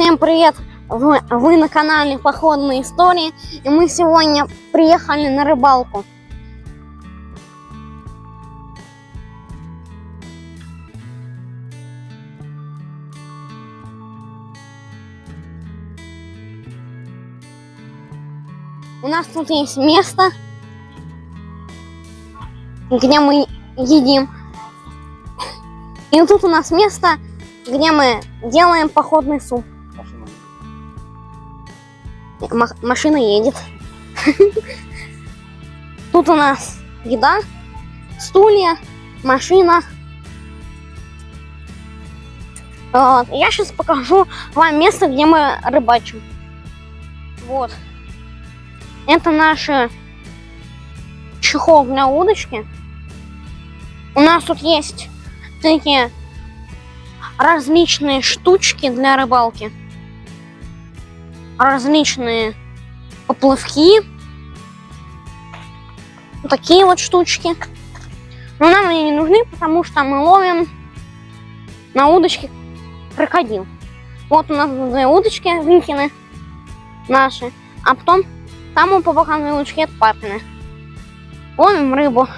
Всем привет! Вы, вы на канале Походные истории, и мы сегодня приехали на рыбалку. У нас тут есть место, где мы едим. И тут у нас место, где мы делаем походный суп. Ма- машина едет. Тут у нас еда, стулья, машина. Вот. Я сейчас покажу вам место, где мы рыбачим. Вот. Это наши чехол для удочки. У нас тут есть такие различные штучки для рыбалки. Различные поплавки. Вот такие вот штучки. Но нам они не нужны, потому что мы ловим на удочке крокодил. Вот у нас две удочки Винкины наши. А потом там у две удочки это папины. Ловим рыбу.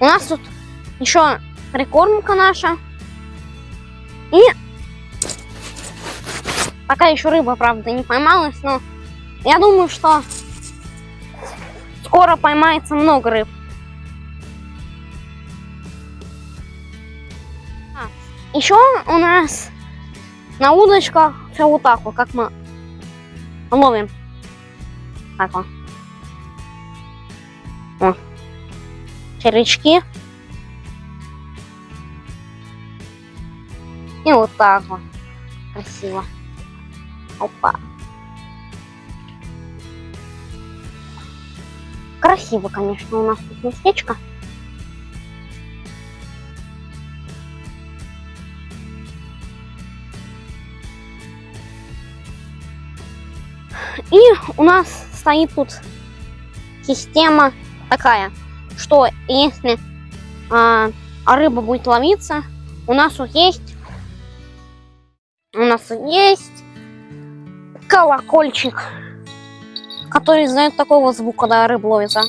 У нас тут еще прикормка наша. И пока еще рыба, правда, не поймалась, но я думаю, что скоро поймается много рыб. А, еще у нас на удочках все вот так вот, как мы ловим. Так вот. О. И вот так вот. Красиво. Опа. Красиво, конечно, у нас тут местечко. И у нас стоит тут система такая, что если а, рыба будет ловиться, у нас тут есть у нас есть колокольчик, который издает такого звука, когда рыба ловится.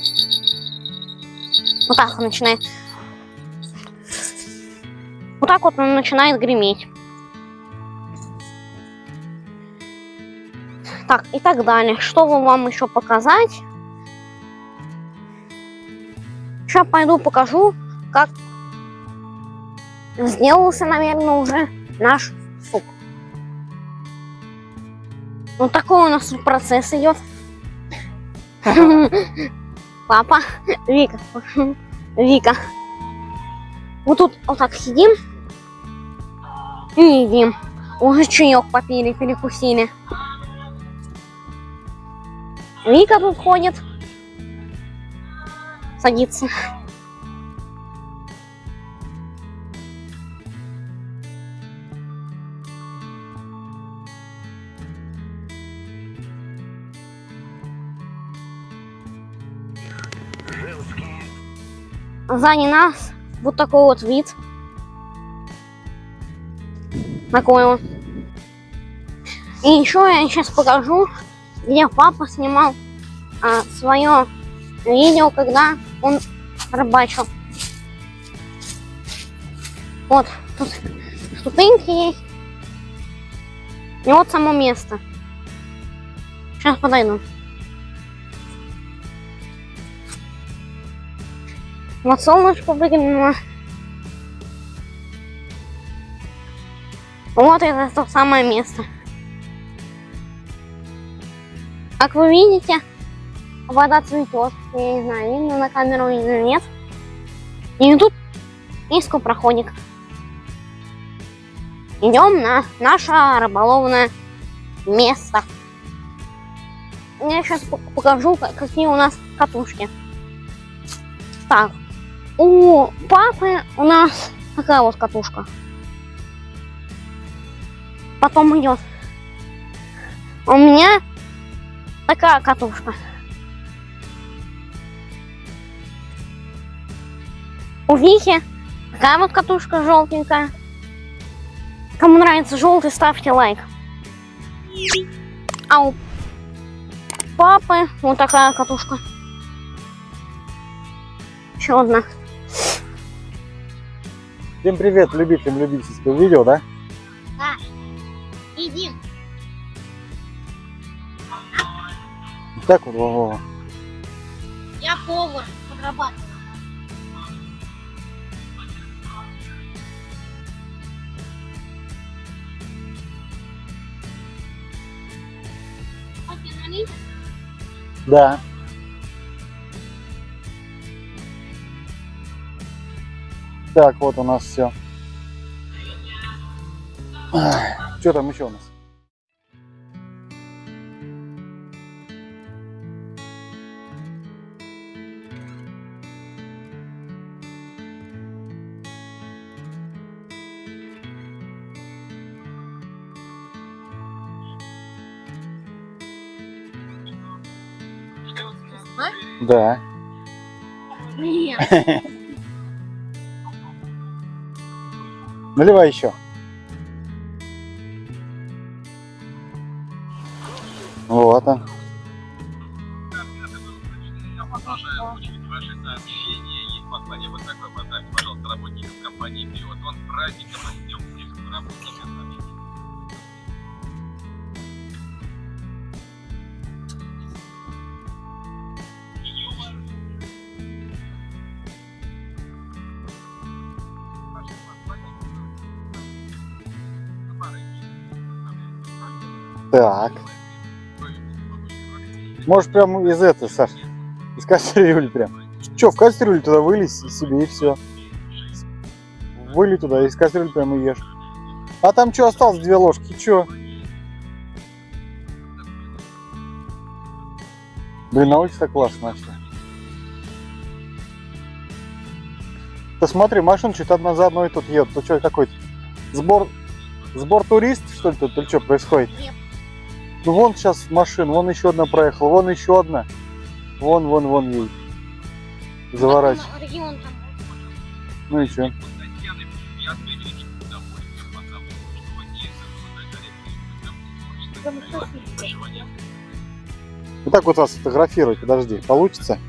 Вот так он начинает. Вот так вот он начинает греметь. Так, и так далее. Что вам еще показать? Сейчас пойду покажу, как сделался, наверное, уже наш Вот такой у нас процесс идет. Папа, Вика, Вика. Вот тут вот так сидим и едим. Уже чаек попили, перекусили. Вика тут ходит. Садится. Сзади нас вот такой вот вид. Такой вот. И еще я сейчас покажу, где папа снимал а, свое видео, когда он рыбачил. Вот, тут ступеньки есть. И вот само место. Сейчас подойду. Вот солнышко выглянуло. Вот это то самое место. Как вы видите, вода цветет. Я не знаю, видно на камеру или нет. И тут есть проходик. Идем на наше рыболовное место. Я сейчас покажу, какие у нас катушки. Так, у папы у нас такая вот катушка. Потом идет. У меня такая катушка. У Вихи такая вот катушка желтенькая. Кому нравится желтый, ставьте лайк. А у папы вот такая катушка. Еще одна. Всем привет, любителям любительского видео, да? Иди. Так вот, Вова. Я повар, подрабатываю. Да. Так, вот у нас все. Что там еще у нас? Да. Нет. Наливай еще. Вот он. Так. Можешь прям из этого, Саш, из кастрюли прям. Че, в кастрюлю туда вылезь себе и все. Вылей туда, из кастрюли прям и ешь. А там что осталось? Две ложки, че? Блин, на улице так классно вообще. Ты смотри, машина что-то одна за одной тут едет. Ты что, какой-то сбор, сбор турист, что ли, тут, или что происходит? Нет. Ну вон сейчас машин, вон еще одна проехала, вон еще одна. Вон, вон, вон ей. Заворачивай. Ну и что? Вот так вот вас фотографировать, подожди, получится?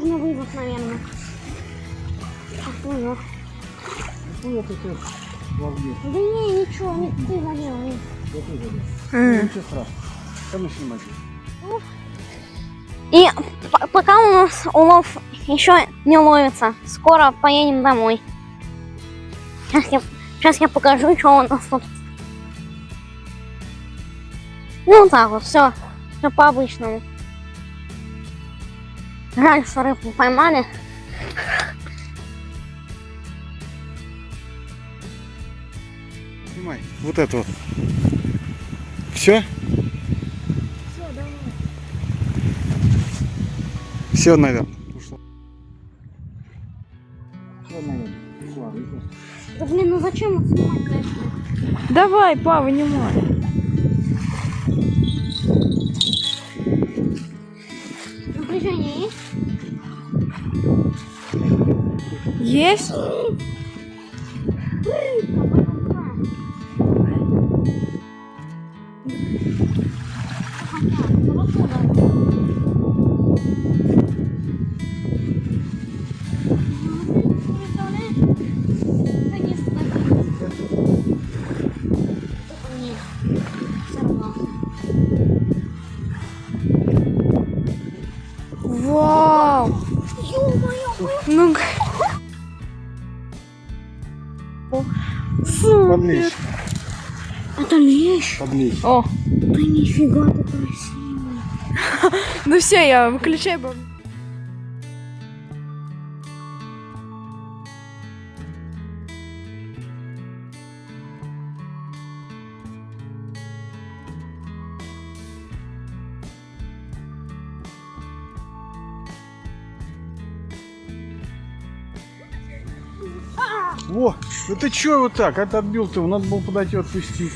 Нужно вызов, наверное. Ах, вызов. Да не, ничего, не ты завел. не. Ничего страшного. Там еще И п- пока у нас улов еще не ловится, скоро поедем домой. Сейчас я, сейчас я покажу, что у нас тут. Ну так вот, все, все по обычному. Жаль, что рыбу поймали. Снимай. Вот это вот. Все? Все, наверное. Ушло. Все, наверное. Ушла рыба. Да блин, ну зачем вот снимать? Давай, па, вынимай. Напряжение Есть? Вау! Ну, супер! Подлечь. Это лещ. Подлечь. О, ты нифига ты красивый. Ну все, я выключаю бабу. Во, ну ты чё вот так? Это отбил ты, надо было подойти отпустить.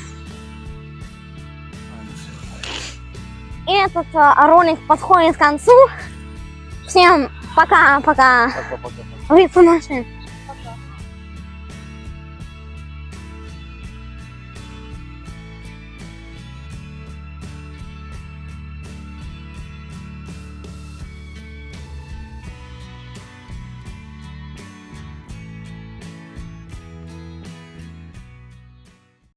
Этот а, ролик подходит к концу. Всем пока-пока. Пока-пока. Вы наши